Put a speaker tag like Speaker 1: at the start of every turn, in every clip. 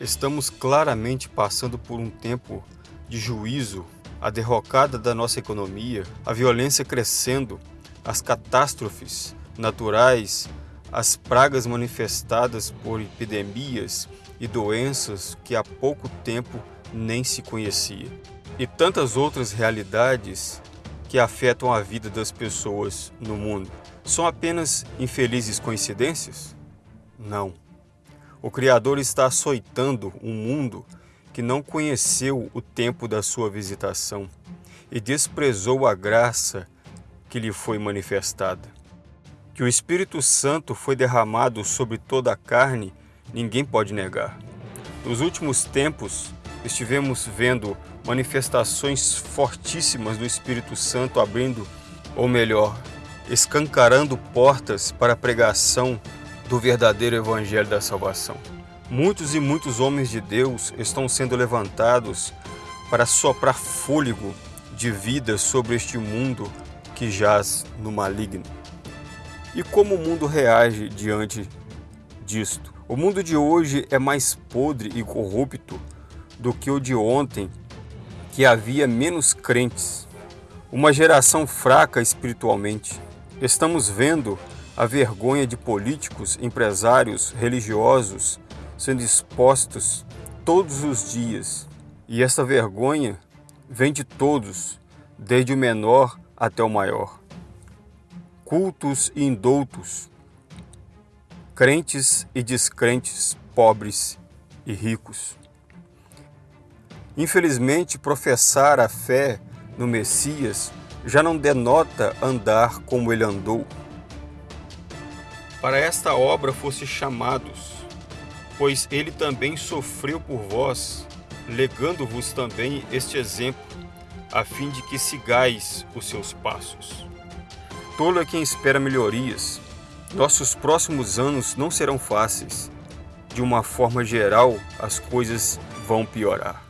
Speaker 1: Estamos claramente passando por um tempo de juízo, a derrocada da nossa economia, a violência crescendo, as catástrofes naturais, as pragas manifestadas por epidemias e doenças que há pouco tempo nem se conhecia. E tantas outras realidades que afetam a vida das pessoas no mundo. São apenas infelizes coincidências? Não. O Criador está açoitando um mundo que não conheceu o tempo da sua visitação e desprezou a graça que lhe foi manifestada. Que o Espírito Santo foi derramado sobre toda a carne, ninguém pode negar. Nos últimos tempos, estivemos vendo manifestações fortíssimas do Espírito Santo abrindo, ou melhor, escancarando portas para a pregação do verdadeiro Evangelho da Salvação. Muitos e muitos homens de Deus estão sendo levantados para soprar fôlego de vida sobre este mundo que jaz no maligno. E como o mundo reage diante disto? O mundo de hoje é mais podre e corrupto do que o de ontem, que havia menos crentes. Uma geração fraca espiritualmente. Estamos vendo a vergonha de políticos, empresários, religiosos sendo expostos todos os dias. E essa vergonha vem de todos, desde o menor até o maior. Cultos e indoutos, crentes e descrentes, pobres e ricos. Infelizmente, professar a fé no Messias já não denota andar como ele andou para esta obra fosse chamados, pois ele também sofreu por vós, legando-vos também este exemplo, a fim de que sigais os seus passos. Tolo é quem espera melhorias. Nossos próximos anos não serão fáceis. De uma forma geral, as coisas vão piorar.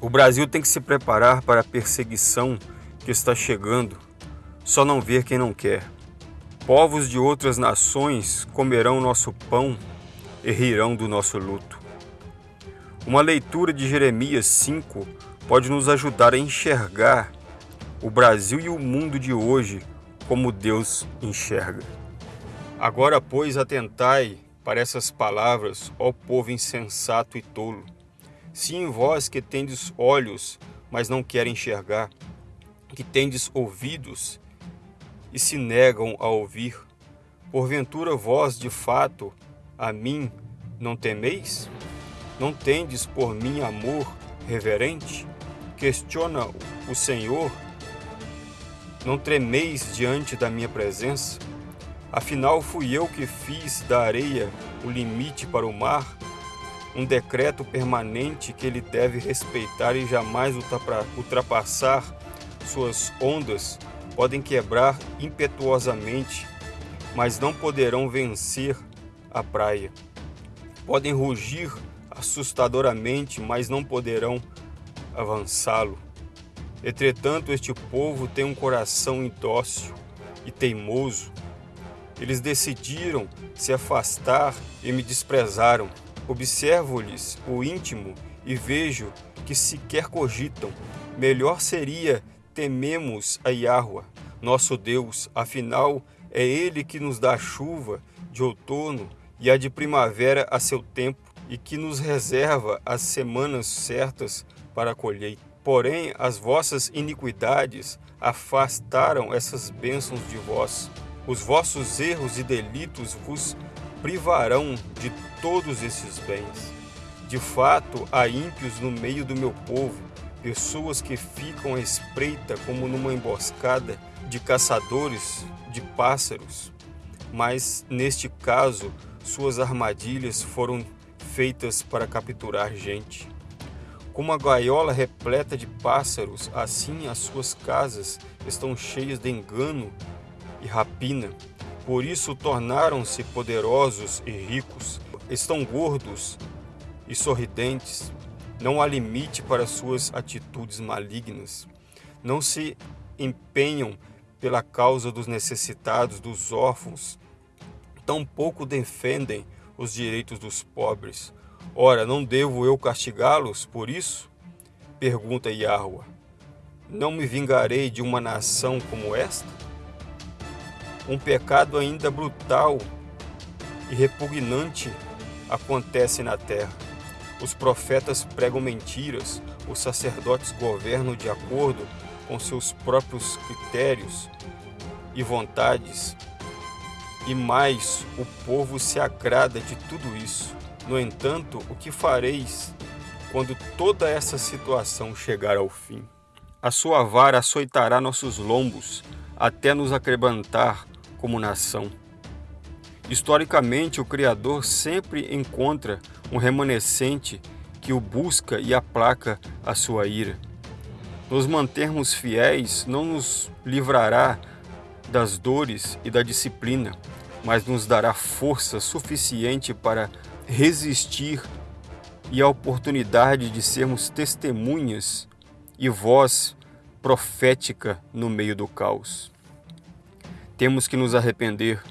Speaker 1: O Brasil tem que se preparar para a perseguição que está chegando, só não ver quem não quer. Povos de outras nações comerão nosso pão e rirão do nosso luto. Uma leitura de Jeremias 5 pode nos ajudar a enxergar o Brasil e o mundo de hoje como Deus enxerga. Agora, pois, atentai para essas palavras, ó povo insensato e tolo. Sim, vós que tendes olhos, mas não querem enxergar, que tendes ouvidos e se negam a ouvir. Porventura vós, de fato, a mim não temeis? Não tendes por mim amor reverente? Questiona o Senhor? Não tremeis diante da minha presença? Afinal, fui eu que fiz da areia o limite para o mar, um decreto permanente que ele deve respeitar e jamais ultrapassar suas ondas podem quebrar impetuosamente, mas não poderão vencer a praia. Podem rugir assustadoramente, mas não poderão avançá-lo. Entretanto, este povo tem um coração indócil e teimoso. Eles decidiram se afastar e me desprezaram. Observo-lhes o íntimo e vejo que sequer cogitam. Melhor seria tememos a Yahweh, nosso Deus, afinal é Ele que nos dá a chuva de outono e a de primavera a seu tempo e que nos reserva as semanas certas para a colheita. Porém, as vossas iniquidades afastaram essas bênçãos de vós. Os vossos erros e delitos vos privarão de todos esses bens. De fato, há ímpios no meio do meu povo, pessoas que ficam à espreita como numa emboscada de caçadores de pássaros, mas neste caso suas armadilhas foram feitas para capturar gente. Como a gaiola repleta de pássaros, assim as suas casas estão cheias de engano e rapina. Por isso tornaram-se poderosos e ricos, estão gordos e sorridentes, não há limite para suas atitudes malignas. Não se empenham pela causa dos necessitados, dos órfãos. Tampouco defendem os direitos dos pobres. Ora, não devo eu castigá-los por isso? Pergunta Yahweh. Não me vingarei de uma nação como esta? Um pecado ainda brutal e repugnante acontece na terra. Os profetas pregam mentiras, os sacerdotes governam de acordo com seus próprios critérios e vontades, e mais o povo se agrada de tudo isso. No entanto, o que fareis quando toda essa situação chegar ao fim? A sua vara açoitará nossos lombos até nos acrebantar como nação. Historicamente, o Criador sempre encontra um remanescente que o busca e aplaca a sua ira. Nos mantermos fiéis não nos livrará das dores e da disciplina, mas nos dará força suficiente para resistir e a oportunidade de sermos testemunhas e voz profética no meio do caos. Temos que nos arrepender.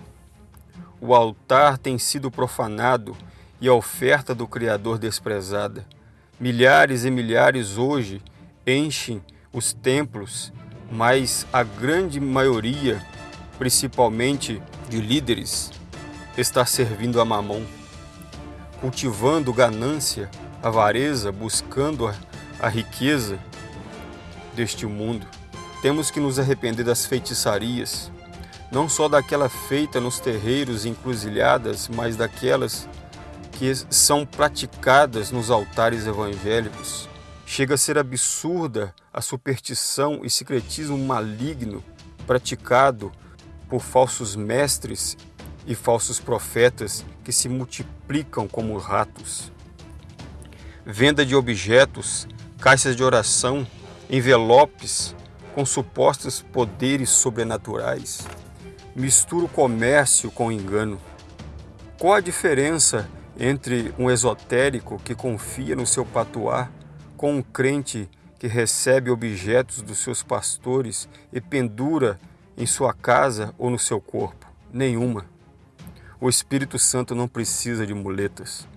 Speaker 1: O altar tem sido profanado e a oferta do Criador desprezada. Milhares e milhares hoje enchem os templos, mas a grande maioria, principalmente de líderes, está servindo a mamão, cultivando ganância, avareza, buscando a, a riqueza deste mundo. Temos que nos arrepender das feitiçarias, não só daquela feita nos terreiros e encruzilhadas, mas daquelas que são praticadas nos altares evangélicos. Chega a ser absurda a superstição e secretismo maligno praticado por falsos mestres e falsos profetas que se multiplicam como ratos. Venda de objetos, caixas de oração, envelopes com supostos poderes sobrenaturais mistura o comércio com o engano. Qual a diferença entre um esotérico que confia no seu patuá com um crente que recebe objetos dos seus pastores e pendura em sua casa ou no seu corpo? Nenhuma. O Espírito Santo não precisa de muletas.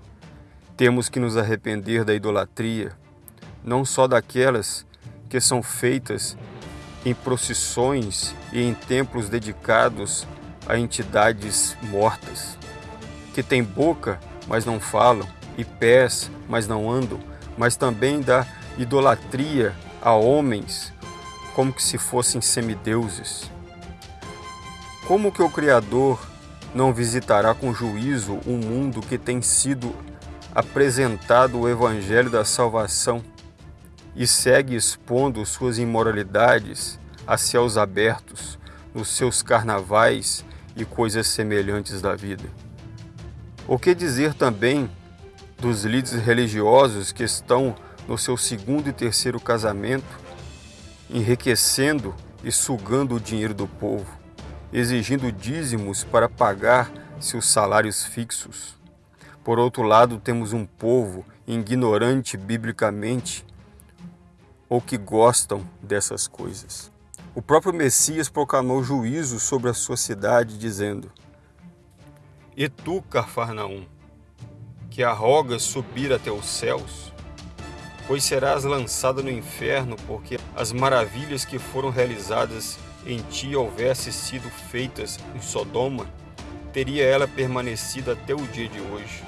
Speaker 1: Temos que nos arrepender da idolatria, não só daquelas que são feitas em procissões e em templos dedicados a entidades mortas, que têm boca, mas não falam, e pés, mas não andam, mas também da idolatria a homens, como que se fossem semideuses. Como que o Criador não visitará com juízo um mundo que tem sido apresentado o Evangelho da salvação e segue expondo suas imoralidades a céus abertos nos seus carnavais e coisas semelhantes da vida. O que dizer também dos líderes religiosos que estão no seu segundo e terceiro casamento, enriquecendo e sugando o dinheiro do povo, exigindo dízimos para pagar seus salários fixos. Por outro lado, temos um povo ignorante biblicamente ou que gostam dessas coisas. O próprio Messias proclamou juízo sobre a sua cidade, dizendo: E tu, Carfarnaum, que arrogas subir até os céus, pois serás lançada no inferno, porque as maravilhas que foram realizadas em ti houvesse sido feitas em Sodoma, teria ela permanecido até o dia de hoje.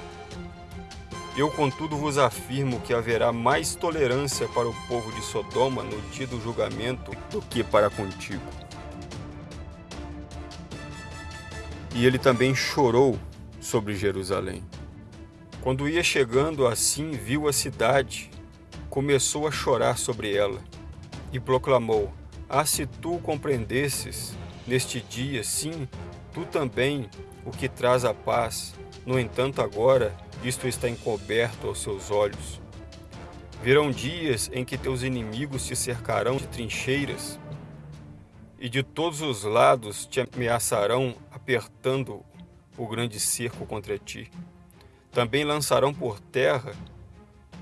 Speaker 1: Eu, contudo, vos afirmo que haverá mais tolerância para o povo de Sodoma no dia do julgamento do que para contigo. E ele também chorou sobre Jerusalém. Quando ia chegando assim, viu a cidade, começou a chorar sobre ela e proclamou: Ah, se tu compreendesses neste dia, sim, tu também, o que traz a paz. No entanto, agora isto está encoberto aos seus olhos. Virão dias em que teus inimigos te cercarão de trincheiras e de todos os lados te ameaçarão, apertando o grande cerco contra ti. Também lançarão por terra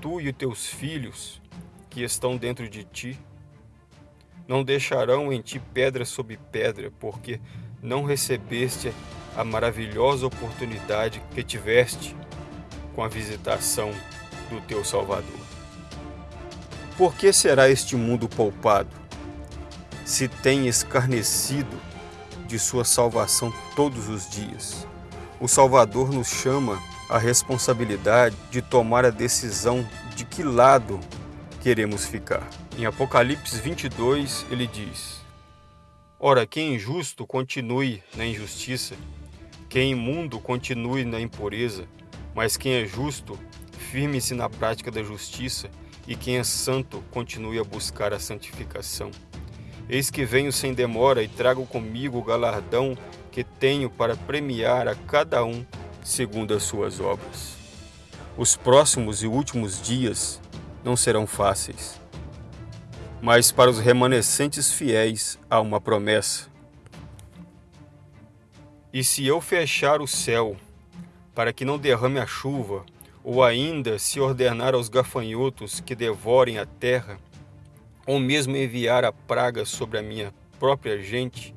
Speaker 1: tu e os teus filhos que estão dentro de ti. Não deixarão em ti pedra sobre pedra, porque não recebeste a maravilhosa oportunidade que tiveste com a visitação do teu Salvador. Por que será este mundo poupado, se tem escarnecido de sua salvação todos os dias? O Salvador nos chama a responsabilidade de tomar a decisão de que lado queremos ficar. Em Apocalipse 22, ele diz: Ora, quem é injusto continue na injustiça, quem é imundo continue na impureza, mas quem é justo firme-se na prática da justiça e quem é santo continue a buscar a santificação. Eis que venho sem demora e trago comigo o galardão que tenho para premiar a cada um segundo as suas obras. Os próximos e últimos dias não serão fáceis, mas para os remanescentes fiéis há uma promessa. E se eu fechar o céu para que não derrame a chuva, ou ainda se ordenar aos gafanhotos que devorem a terra, ou mesmo enviar a praga sobre a minha própria gente,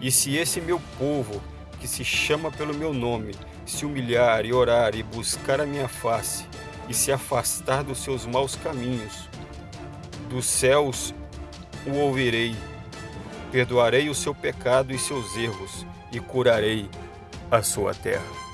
Speaker 1: e se esse meu povo, que se chama pelo meu nome, se humilhar e orar e buscar a minha face, e se afastar dos seus maus caminhos, dos céus o ouvirei, perdoarei o seu pecado e seus erros, e curarei a sua terra.